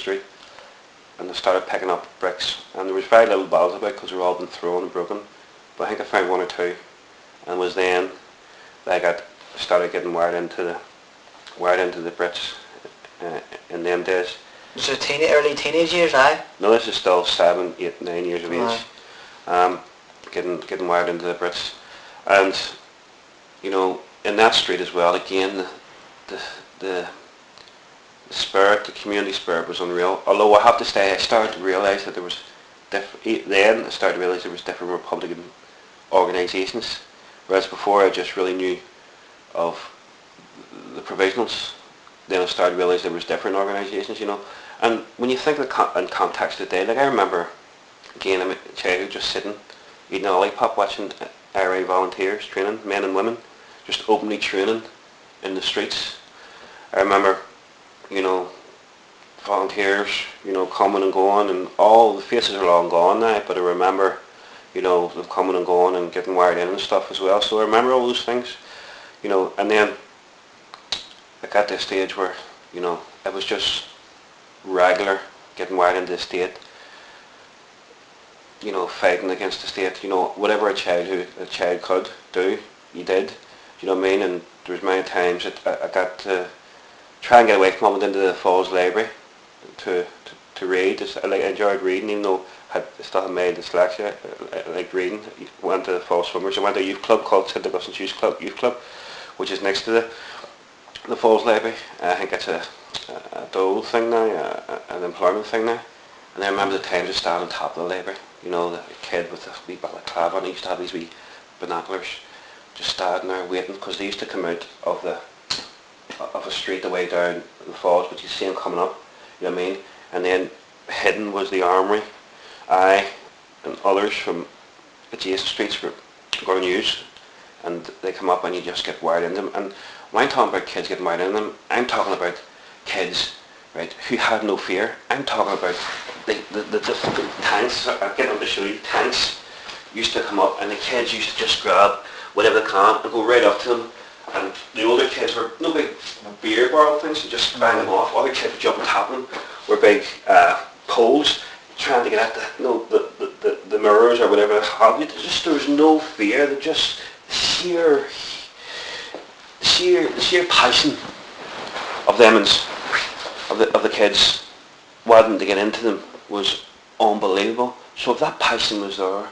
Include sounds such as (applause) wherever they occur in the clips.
street and they started picking up bricks and there was very little balls about because they were all been thrown and broken but I think I found one or two and it was then that I got started getting wired into the wired into the bricks uh, in them days. So teen, early teenage years, aye? No, this is still seven, eight, nine years of age. Um, getting getting wired into the Brits, and you know in that street as well. Again, the the, the spirit, the community spirit was unreal. Although I have to say, I started to realise that there was then I started to realise there was different Republican organisations, whereas before I just really knew of the provisionals. Then I started to realise there was different organisations, you know. And when you think of the con- in context today, like I remember, again, I'm a child just sitting, eating a lollipop, watching IRA volunteers training, men and women, just openly training in the streets. I remember, you know, volunteers, you know, coming and going, and all the faces are long gone now, but I remember, you know, them coming and going and getting wired in and stuff as well. So I remember all those things, you know, and then I got to a stage where, you know, it was just regular getting wired into the state, you know, fighting against the state, you know, whatever a child who a child could do, he did. You know what I mean? And there was many times that I, I got to try and get away from and into the Falls Library to, to, to read. Just, I, like, I enjoyed reading even though I had still had my dyslexia. I, I liked reading. Went to the Falls Swimmers. I went to a youth club called St. Augustine's Youth Club, youth club, which is next to the the Falls Library. I think it's a, a, a dole thing now, a, a, an employment thing now. And I remember the times I stand on top of the library, you know, the kid with the wee balaclava and he used to have these wee binoculars just standing there waiting because they used to come out of the of a street the way down the falls but you see them coming up, you know what I mean? And then hidden was the armory. I and others from adjacent streets were going use and they come up and you just get wired in them. And when I'm talking about kids getting wired in them, I'm talking about kids, right, who had no fear. I'm talking about the, the, the, the, tanks, I'm getting them to show you, tanks used to come up and the kids used to just grab whatever they can and go right up to them. And the older kids were no big beer barrel things and just bang them off. Other kids would jump top of them were big uh, poles trying to get at the, you know, the, the, the, the mirrors or whatever you. Just there was no fear. There just sheer sheer the sheer passion of them and of the of the kids wanting to get into them was unbelievable. So if that passion was there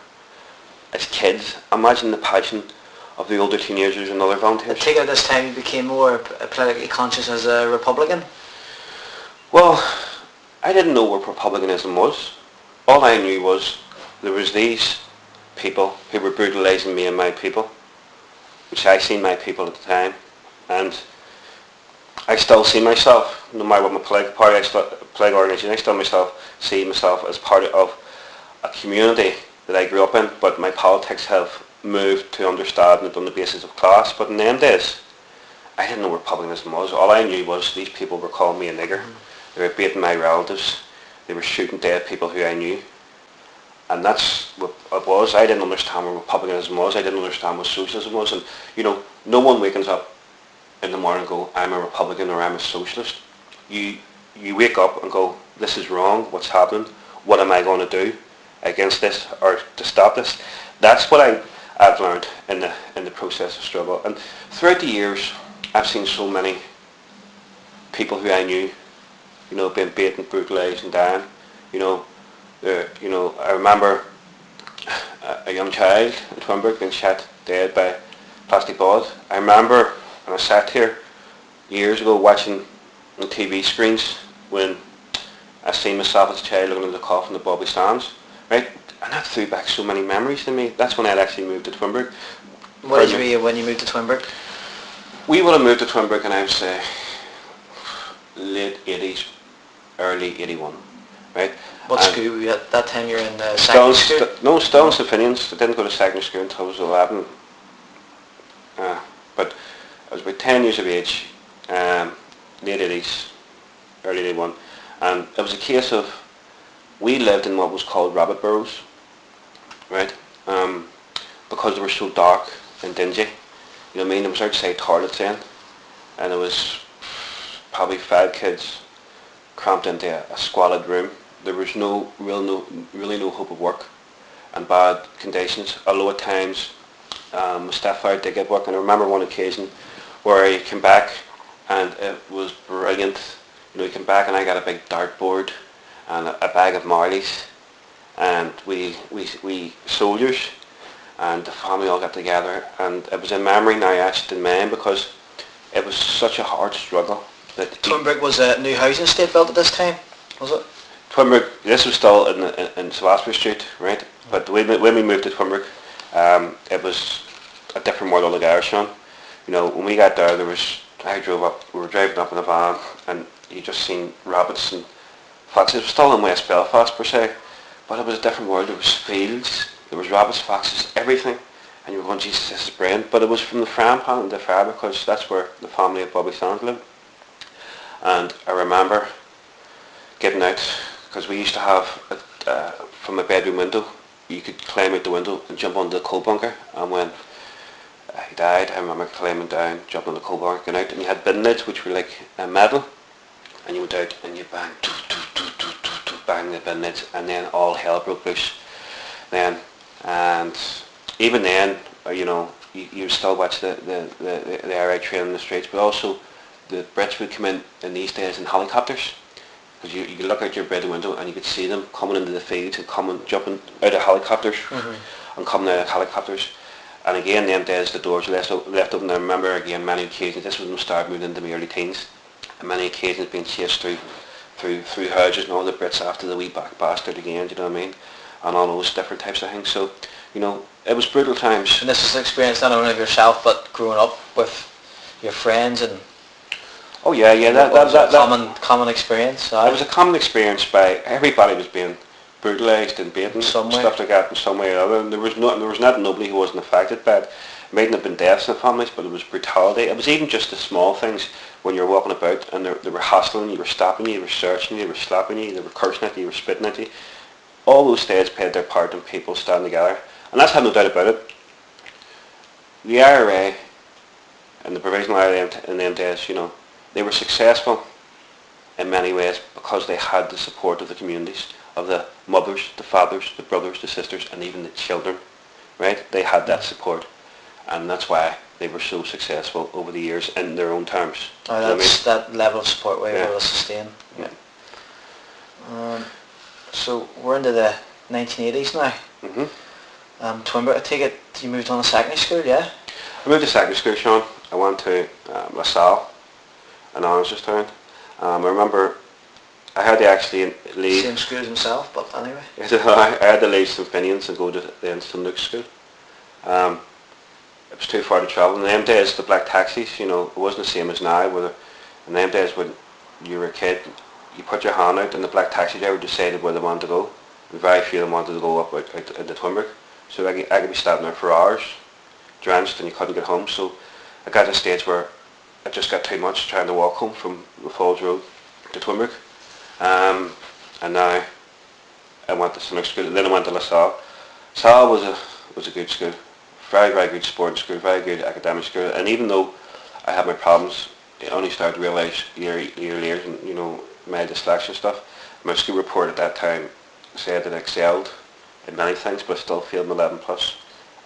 as kids, imagine the passion of the older teenagers and other volunteers. I take it this time you became more politically conscious as a Republican. Well, I didn't know what republicanism was. All I knew was there was these people who were brutalising me and my people, which I seen my people at the time, and I still see myself, no matter what my political party, I still, political organisation, I still myself see myself as part of a community that I grew up in, but my politics have moved to understand it on the basis of class. But in them days, I didn't know what republicanism was. All I knew was these people were calling me a nigger. Mm. They were beating my relatives. They were shooting dead people who I knew. And that's what it was. I didn't understand what republicanism was. I didn't understand what socialism was. And, you know, no one wakens up in the morning and go, I'm a Republican or I'm a socialist. You, you wake up and go, this is wrong. What's happening? What am I going to do against this or to stop this? That's what I, I've learned in the, in the process of struggle. And throughout the years, I've seen so many people who I knew, you know, being beaten, brutalised and dying. You know, uh, you know, I remember a, a young child in Twinbrook being shot dead by plastic balls. I remember when I sat here years ago watching on TV screens when I seen myself as a child looking at the coffin of Bobby Sands, right? And that threw back so many memories to me. That's when I'd actually moved to Twinbrook. What age Pardon were you when you moved to Twinbrook? We would have moved to Twinbrook and I would say late 80s, early 81, right? What And school were you at that time? You were in uh, Still, secondary school? st- no, Stone's in St Finian's. I didn't go to secondary school until I was 11. Uh, but I was about 10 years of age, um, late 80s, early 81. And it was a case of, we lived in what was called rabbit burrows, right? Um, because they were so dark and dingy. You know what I mean? It was outside toilets then. And there was probably five kids cramped into a, a squalid room. There was no real no really no hope of work and bad conditions. Although at times um, Mustafa did get work, and I remember one occasion where he came back and it was brilliant. You know, he came back and I got a big dartboard and a, a bag of Marleys, and we we we soldiers and the family all got together, and it was in memory now etched in mine because it was such a hard struggle. That Twinbrook was a new housing estate built at this time, was it? Twinbrook, this was still in, in, in Salisbury Street, right? But when we, when we moved to Twinbrook, um, it was a different world altogether, Sean. You know, when we got there, there was, I drove up, we were driving up in a van, and you just seen rabbits and foxes. Was still in West Belfast, per se, but it was a different world. There was fields, there was rabbits, foxes, everything. And you were going, Jesus, this is brilliant. But it was from the Fram Pan the Fair because that's where the family of Bobby Sands lived. And I remember getting out because we used to have a, uh, from a bedroom window you could climb out the window and jump onto the coal bunker and when uh, he died I remember climbing down jumping on the coal bunker going out and you had bin lids which were like uh, metal and you went out and you bang bang the bin and then all hell broke loose then and even then uh, you know you, you still watch the, the, the, the air raid train in the streets but also the Brits would come in in these days in helicopters because you, you could look out your bedroom window and you could see them coming into the fields and coming, jumping out of helicopters and coming out of helicopters. And again, them days the doors were left, left open. I remember again many occasions, this was when I started moving into my early teens, and many occasions being chased through, through, through houses and all the Brits after the wee back bastard again, do you know what I mean? And all those different types of things. So, you know, it was brutal times. And this is an experience not only of yourself, but growing up with your friends and Oh yeah, yeah, that, that, was that, a that, common common experience. It was a common experience by everybody was being brutalised and beaten, Some stuff like that in some way or other. And there was no, there was not nobody who wasn't affected by it. It mightn't have been deaths in the families, but it was brutality. It was even just the small things when you're walking about and they, they were hassling you, were stopping you, they were searching you, they were slapping you, they were cursing at you, they were spitting at you. All those days played their part in people standing together. And that's had no doubt about it. The IRA and the provisional IRA in them days, you know, they were successful in many ways because they had the support of the communities, of the mothers, the fathers, the brothers, the sisters, and even the children, right? They had that support, and that's why they were so successful over the years in their own terms. Oh, know I mean? that's that level of support we're Yeah. able to sustain. Yeah. Um, so we're into the 1980s now. hmm Um, Twinbrook, I take it you moved on to secondary school, yeah? I moved to secondary school, Sean. I went to um, La Salle in Andersonstown. Um, I remember I had to actually leave. Same school as himself, but anyway. (laughs) I had to leave St Finian's and go to the St Luke's school. Um, it was too far to travel. In them days, the black taxis, you know, it wasn't the same as now. In them days, when you were a kid, you put your hand out and the black taxi driver decided where they wanted to go. And very few of them wanted to go up out, out into Twinbrook. So I could, I could be standing there for hours, drenched, and you couldn't get home. So I got to a stage where I just got too much trying to walk home from the Falls Road to Twinbrook. Um, and now I went to Luke's school. Then I went to La Salle. Salle was a was a good school, very very good sporting school, very good academic school. And even though I had my problems, I only started to realise year year later, and you know my dyslexia stuff. My school report at that time said that I excelled in many things, but I still failed my 11 plus.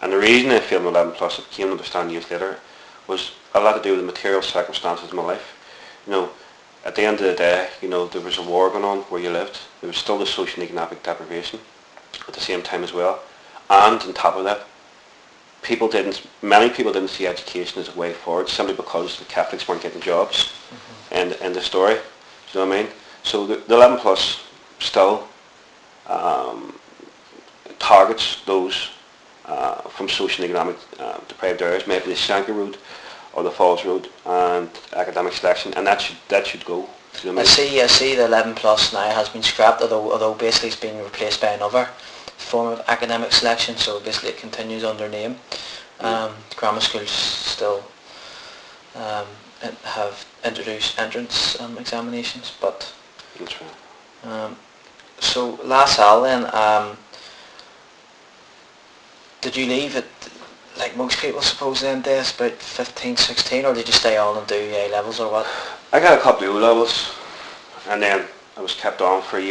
And the reason I failed my 11 plus, I came to understand years later, was a lot to do with the material circumstances of my life. You know, at the end of the day, you know, there was a war going on where you lived. There was still the social and economic deprivation at the same time as well. And on top of that, people didn't, many people didn't see education as a way forward simply because the Catholics weren't getting jobs. And, and the story, do you know what I mean? So the, the 11 plus still um, targets those uh, from social and economic uh, deprived areas, maybe the Shankill Road or the Falls Road and academic selection, and that should that should go. You know I what I see, I see the 11 plus now has been scrapped, although, although basically it's been replaced by another form of academic selection, so basically it continues under name. Um, grammar schools still um, have introduced entrance um, examinations, but That's right. um, so last Al then, um, did you leave it like most people suppose then days about 15, 16 or did you stay on and do A levels or what? I got a couple of O levels, and then I was kept on for a year